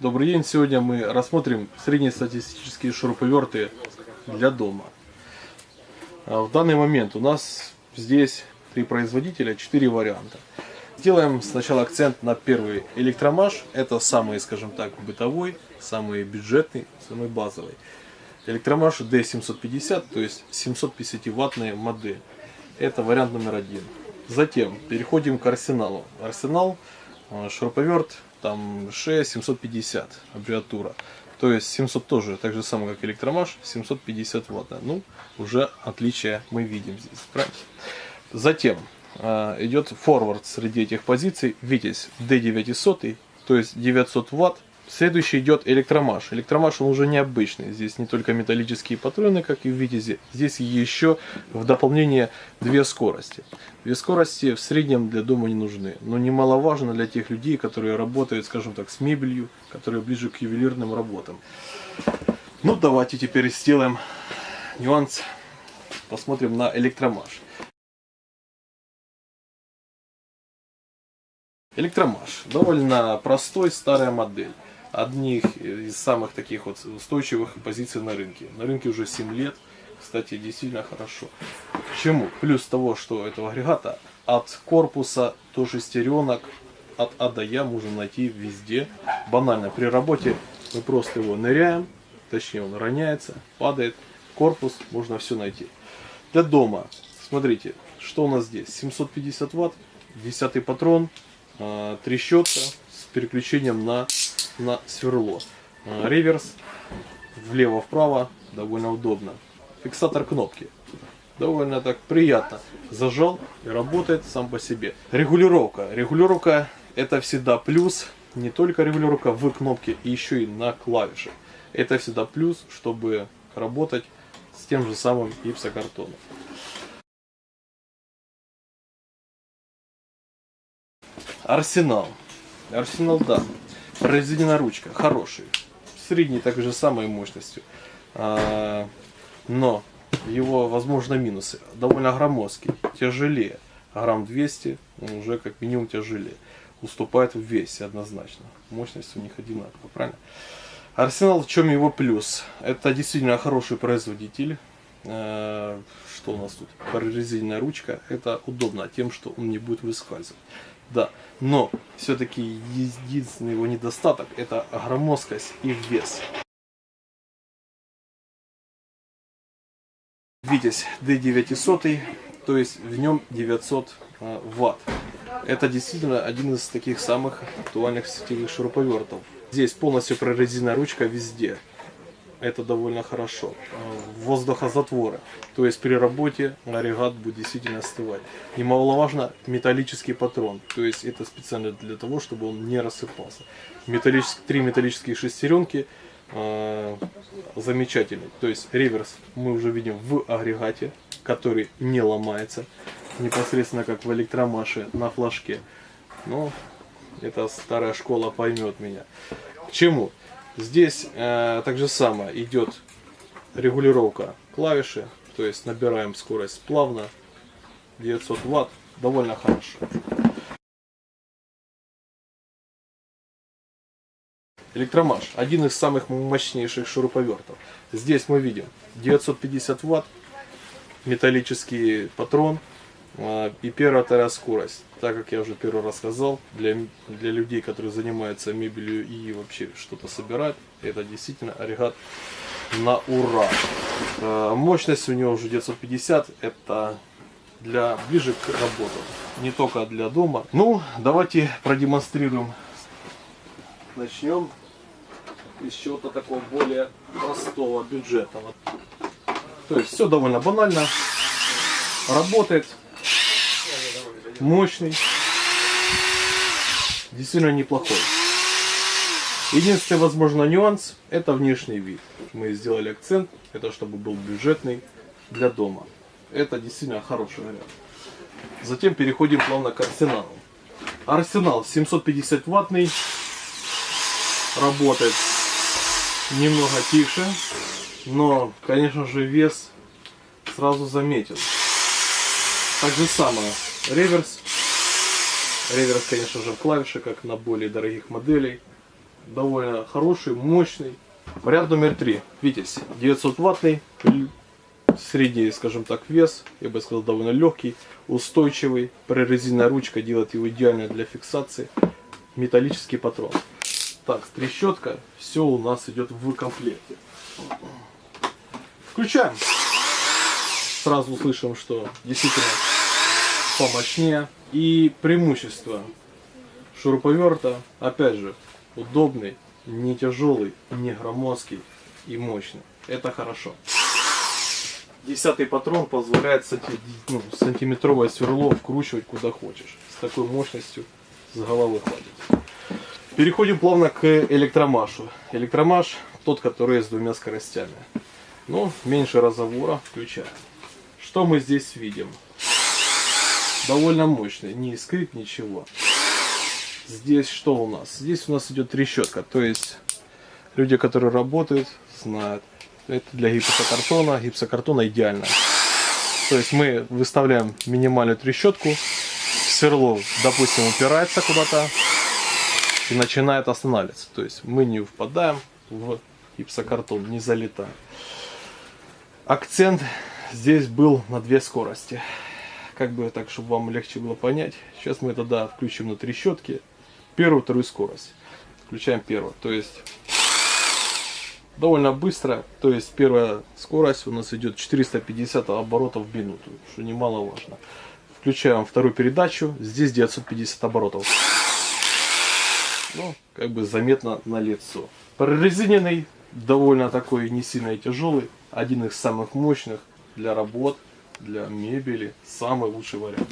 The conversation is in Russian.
Добрый день! Сегодня мы рассмотрим среднестатистические шуруповерты для дома. А В данный момент у нас здесь три производителя, четыре варианта. Сделаем сначала акцент на первый электромаш. Это самый, скажем так, бытовой, самый бюджетный, самый базовый. Электромаш D750, то есть 750 ваттная модель. Это вариант номер один. Затем переходим к арсеналу. Арсенал, э, шуруповерт, там 6750 аббревиатура. То есть 700 тоже, так же самое, как электромаш, 750 ватт. Ну, уже отличия мы видим здесь, правильно? Затем э, идет форвард среди этих позиций, Витязь D900, то есть 900 ватт. Следующий идет электромаш. Электромаш он уже необычный. Здесь не только металлические патроны, как и в Витязе. Здесь еще в дополнение две скорости. Две скорости в среднем для дома не нужны. Но немаловажно для тех людей, которые работают, скажем так, с мебелью, которые ближе к ювелирным работам. Ну, давайте теперь сделаем нюанс. Посмотрим на электромаш. Электромаш. Довольно простой, старая модель. Одних из самых таких вот устойчивых позиций на рынке. На рынке уже 7 лет. Кстати, действительно хорошо. Почему? Плюс того, что этого агрегата от корпуса до шестеренок, от А до Я можно найти везде. Банально, при работе мы просто его ныряем, точнее он роняется, падает. Корпус, можно все найти. Для дома, смотрите, что у нас здесь? 750 ватт, 10 патрон, а, трещотка переключением на, на сверло. А, реверс влево-вправо довольно удобно. Фиксатор кнопки. Довольно так приятно. Зажал и работает сам по себе. Регулировка. Регулировка это всегда плюс. Не только регулировка в кнопке, еще и на клавишах. Это всегда плюс, чтобы работать с тем же самым гипсокартоном. Арсенал. Арсенал, да. Прорезиненная ручка. Хороший. Средней так же самой мощностью. А, но его, возможно, минусы. Довольно громоздкий. Тяжелее. Грамм 200 он уже как минимум тяжелее. Уступает в весе однозначно. Мощность у них одинаковая, правильно? Арсенал, в чем его плюс? Это действительно хороший производитель. А, что у нас тут? Прорезиненная ручка. Это удобно тем, что он не будет выскальзывать. Да, но все-таки единственный его недостаток это громоздкость и вес. Витязь D900, то есть в нем 900 э, ватт. Это действительно один из таких самых актуальных сетевых шуруповертов. Здесь полностью прорезиненная ручка везде это довольно хорошо. Воздухозатворы, то есть при работе агрегат будет действительно остывать. Немаловажно металлический патрон, то есть это специально для того, чтобы он не рассыпался. Металлические, три металлические шестеренки э, замечательный. То есть реверс мы уже видим в агрегате, который не ломается, непосредственно как в электромаше на флажке. Но эта старая школа поймет меня. К чему? Здесь э, так же самое идет регулировка клавиши, то есть набираем скорость плавно, 900 ватт, довольно хорошо. Электромаш, один из самых мощнейших шуруповертов. Здесь мы видим 950 ватт, металлический патрон, и первая, вторая скорость. Так как я уже первый раз сказал, для, для людей, которые занимаются мебелью и вообще что-то собирают, это действительно агрегат на ура. А, мощность у него уже 950, это для ближе к работе, не только для дома. Ну, давайте продемонстрируем. Начнем из чего-то такого более простого, бюджетного. То есть все довольно банально, работает мощный, действительно неплохой. Единственный, возможно, нюанс – это внешний вид. Мы сделали акцент, это чтобы был бюджетный для дома. Это действительно хороший вариант. Затем переходим плавно к арсеналу. Арсенал 750 ваттный, работает немного тише, но, конечно же, вес сразу заметен. Так же самое Реверс. Реверс, конечно же, в клавише, как на более дорогих моделей. довольно хороший, мощный. Вариант номер три. Витязь. 900 ваттный, средний, скажем так, вес, я бы сказал, довольно легкий, устойчивый. Прорезиненная ручка делает его идеально для фиксации. Металлический патрон. Так, трещотка, все у нас идет в комплекте. Включаем. Сразу услышим, что действительно помощнее. И преимущество шуруповерта, опять же, удобный, не тяжелый, не громоздкий и мощный. Это хорошо. Десятый патрон позволяет ну, сантиметровое сверло вкручивать куда хочешь. С такой мощностью с головы хватит. Переходим плавно к электромашу. Электромаш тот, который с двумя скоростями. Ну, меньше разговора, включаем. Что мы здесь видим? Довольно мощный, не искрит ничего. Здесь что у нас? Здесь у нас идет трещотка, то есть люди, которые работают, знают. Это для гипсокартона. Гипсокартона идеально. То есть мы выставляем минимальную трещотку, сверло, допустим, упирается куда-то и начинает останавливаться. То есть мы не впадаем в гипсокартон, не залетаем. Акцент здесь был на две скорости. Как бы так, чтобы вам легче было понять. Сейчас мы тогда включим на трещотки первую, вторую скорость. Включаем первую. То есть довольно быстро. То есть первая скорость у нас идет 450 оборотов в минуту, что немаловажно. Включаем вторую передачу. Здесь 950 оборотов. Ну, как бы заметно на лицо. Прорезиненный, довольно такой не сильно и тяжелый. Один из самых мощных для работ, для мебели. Самый лучший вариант.